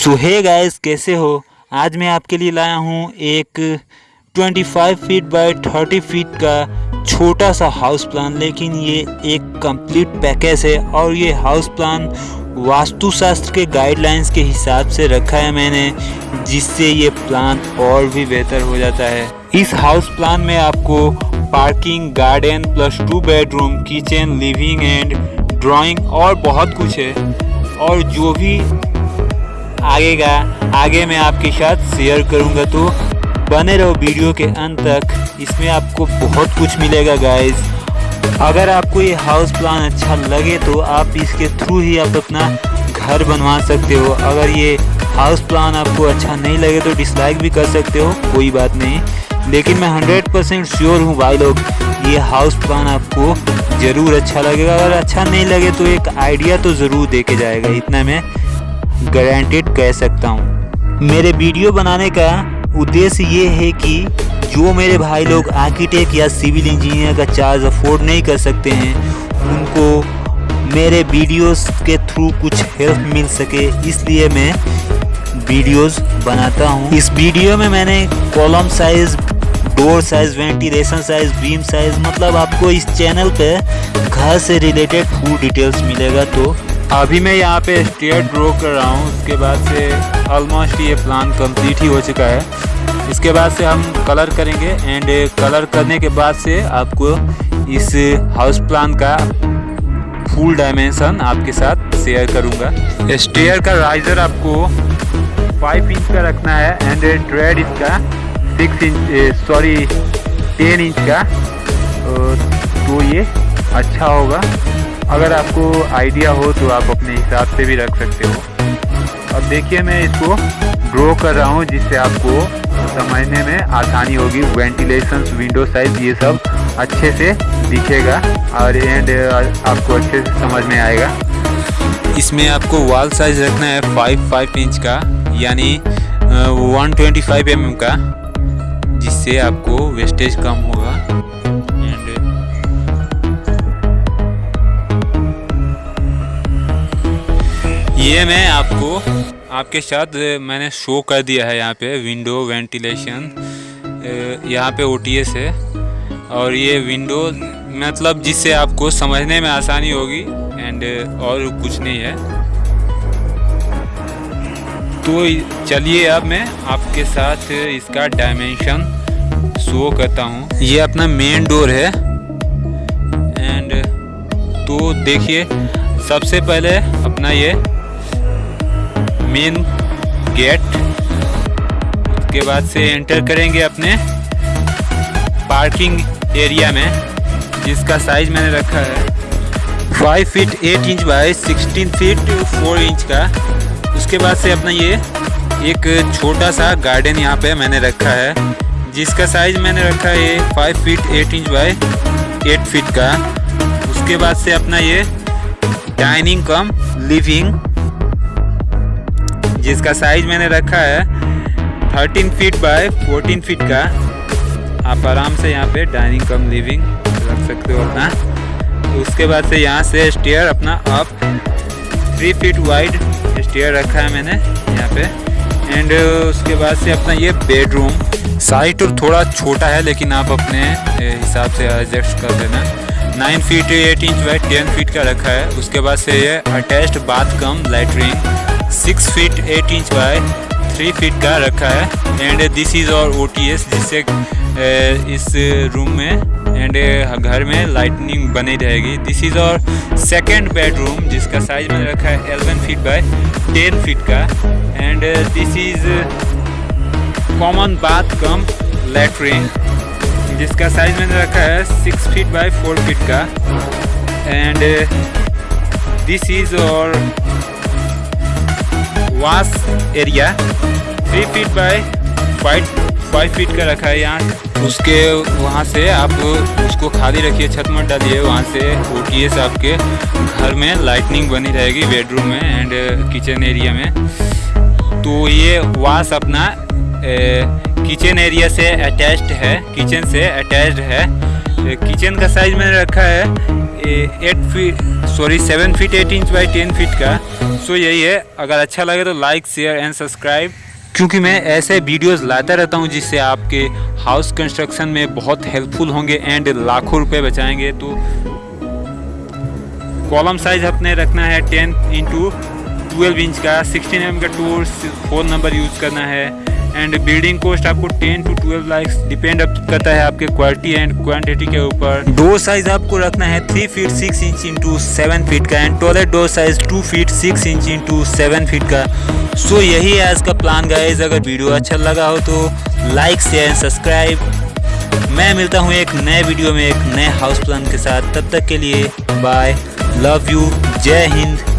सो hey guys कैसे हो? आज मैं आपके लिए लाया हूँ एक 25 फीट बाय 30 फीट का छोटा सा हाउस प्लान लेकिन ये एक कंप्लीट पैकेज है और ये हाउस प्लान वास्तुशास्त्र के गाइडलाइंस के हिसाब से रखा है मैंने, जिससे ये प्लान और भी बेहतर हो जाता है। इस हाउस प्लान में आपको parking garden plus two bedroom kitchen living and drawing और बहुत कुछ है। और जो भी आगे का आगे मैं आपके साथ शेयर करूँगा तो। बने रहो वीडियो के अंत तक। इसमें आपको बहुत कुछ मिलेगा गाइस अगर आपको ये हाउस प्लान अच्छा लगे तो आप इसके थ्रू ही आप अपना घर बनवा सकते हो। अगर ये हाउस प्लान आपको अच्छा नहीं लगे तो डिसलाइक भी कर सकते हो, कोई बात नहीं। लेकिन मैं 100 परसेंट श्योर हूँ भाई लोग, ये हाउस प्लान आपको ज़रूर अच्छा लगेगा। अगर अच्छा नहीं लगे तो एक आइडिया तो ज़रूर दे के जाएगा, इतना मैं गारंटेड कह सकता हूँ। मेरे वीडियो बनाने का उद्देश्य ये है कि जो मेरे भाई लोग आर्किटेक्ट या सिविल इंजीनियर का चार्ज अफोर्ड नहीं कर सकते हैं, उनको मेरे वीडियोस के थ्रू कुछ हेल्प मिल सके, इसलिए मैं वीडियोस बनाता हूँ। इस वीडियो में मैंने column size door size ventilation size beam size मतलब आपको इस चैनल पे घर से रिलेटेड फुल डिटेल्स मिलेगा तो अभी मैं यहाँ पे स्टेयर ड्रॉ कर रहा हूँ, उसके बाद से ऑलमोस्ट ये प्लान कंप्लीट ही हो चुका है। इसके बाद से हम कलर करेंगे एंड कलर करने के बाद से आपको इस हाउस प्लान का फुल डायमेंशन आपके साथ शेयर करूँगा। स्टेयर का राइजर आपको 5 इंच का रखना है एंड ट्रेड इसका 6 इंच सॉरी 10 इंच का। तो ये अच्छा होगा। अगर आपको आइडिया हो तो आप अपने हिसाब से भी रख सकते हो। अब देखिए मैं इसको ड्रॉ कर रहा हूँ, जिससे आपको समझने में आसानी होगी। वेंटिलेशन विंडो साइज़ ये सब अच्छे से दिखेगा और एंड आपको अच्छे से समझ में आएगा। इसमें आपको वॉल साइज़ रखना है फाइव फाइव इंच का, यानी वन ट्वेंटी फाइव एम का, जिससे आपको वेस्टेज कम होगा। ये मैं आपको, आपके साथ मैंने शो कर दिया है यहाँ पे विंडो वेंटिलेशन यहाँ पे ओटीएस है। और ये विंडो मतलब जिससे आपको समझने में आसानी होगी एंड और कुछ नहीं है। तो चलिए अब मैं आपके साथ इसका डायमेंशन शो करता हूँ। ये अपना मेन डोर है। एंड तो देखिए, सबसे पहले अपना ये मेन गेट के बाद से एंटर करेंगे अपने पार्किंग एरिया में, जिसका साइज़ मैंने रखा है। 5 feet 8 inch by 16 feet 4 inch का। उसके बाद से अपना ये एक छोटा सा गार्डन यहाँ पे मैंने रखा है, जिसका साइज़ मैंने रखा है ये 5 फीट 8 इंच बाय 8 फीट का। उसके बाद से अपना ये डाइनिंग कम लिविंग जिसका साइज़ मैंने रखा है 13 फीट बाय 14 फीट का। आप आराम से यहाँ पे डाइनिंग कम लिविंग रख सकते हो अपना। उसके बाद से यहाँ से स्टेयर अपना up three feet wide stair रखा है मैंने यहाँ पे। एंड उसके बाद से अपना ये बेडरूम साइज़ तो थोड़ा छोटा है, लेकिन आप अपने हिसाब से एडजस्ट कर देना। Nine feet eight inch by ten feet का रखा है। उसके बाद से ये attached bath cum latrine six feet eight inch by three feet का रखा है। एंड दिस इज़ और ओ टी एस जिससे इस रूम में एंड घर में लाइटनिंग बनी रहेगी। दिस इज़ और सेकेंड बेडरूम जिसका साइज़ मैंने रखा है eleven feet by ten feet का। And this is common bath cum latrine जिसका साइज़ मैंने रखा है six feet by four feet का। एंड दिस इज़ और wash area three feet by five five feet का रखा है यहाँ। उसके वहाँ से आप उसको खाली रखिए, छत मत डालिए, वहाँ से ओ टी एस आपके घर में लाइटनिंग बनी रहेगी बेडरूम में एंड किचन एरिया में। तो ये वाश अपना किचन एरिया से अटैच्ड है किचन से अटैच्ड है। किचन का साइज़ मैंने रखा है eight feet sorry seven feet eight inch by ten feet का। सो यही है। अगर अच्छा लगे तो लाइक शेयर एंड सब्सक्राइब क्योंकि मैं ऐसे वीडियोस लाता रहता हूँ जिससे आपके हाउस कंस्ट्रक्शन में बहुत हेल्पफुल होंगे एंड लाखों रुपए बचाएँगे। तो कॉलम साइज़ अपने रखना है टेन इंटू ट्वेल्व इंच का सिक्सटीन एम का टू फ़ोन नंबर यूज़ करना है। एंड बिल्डिंग कॉस्ट आपको 10 टू 12 लाख डिपेंड करता है आपके क्वालिटी एंड क्वांटिटी के ऊपर। डोर साइज़ आपको रखना है 3 feet 6 inch into seven feet का and toilet door size 2 feet 6 inch into seven feet का। सो so, यही है आज का प्लान गाइज़ अगर वीडियो अच्छा लगा हो तो लाइक शेयर एंड सब्सक्राइब मैं मिलता हूँ एक नए वीडियो में एक नए हाउस प्लान के साथ। तब तक के लिए बाय लव यू जय हिंद।